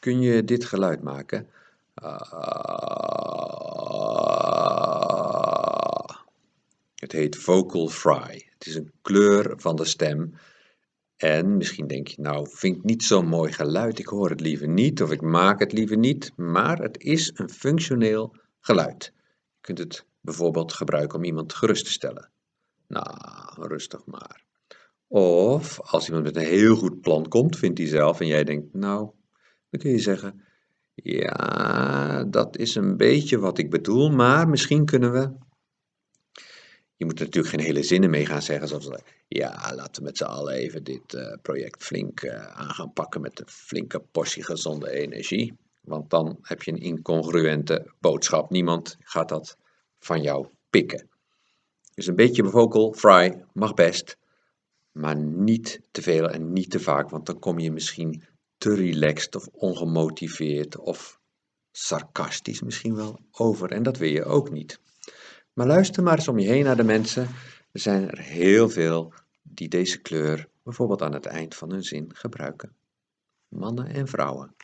Kun je dit geluid maken? Het heet vocal fry. Het is een kleur van de stem. En misschien denk je, nou, vind ik niet zo'n mooi geluid, ik hoor het liever niet of ik maak het liever niet, maar het is een functioneel geluid. Je kunt het bijvoorbeeld gebruiken om iemand gerust te stellen. Nou, rustig maar. Of als iemand met een heel goed plan komt, vindt hij zelf, en jij denkt, nou, dan kun je zeggen, ja, dat is een beetje wat ik bedoel, maar misschien kunnen we. Je moet natuurlijk geen hele zinnen mee gaan zeggen, zoals ja, laten we met z'n allen even dit uh, project flink uh, aan gaan pakken met een flinke portie gezonde energie. Want dan heb je een incongruente boodschap. Niemand gaat dat van jou pikken. Dus een beetje vocal fry mag best, maar niet te veel en niet te vaak, want dan kom je misschien te relaxed of ongemotiveerd of sarcastisch misschien wel over. En dat wil je ook niet. Maar luister maar eens om je heen naar de mensen. Er zijn er heel veel die deze kleur bijvoorbeeld aan het eind van hun zin gebruiken. Mannen en vrouwen.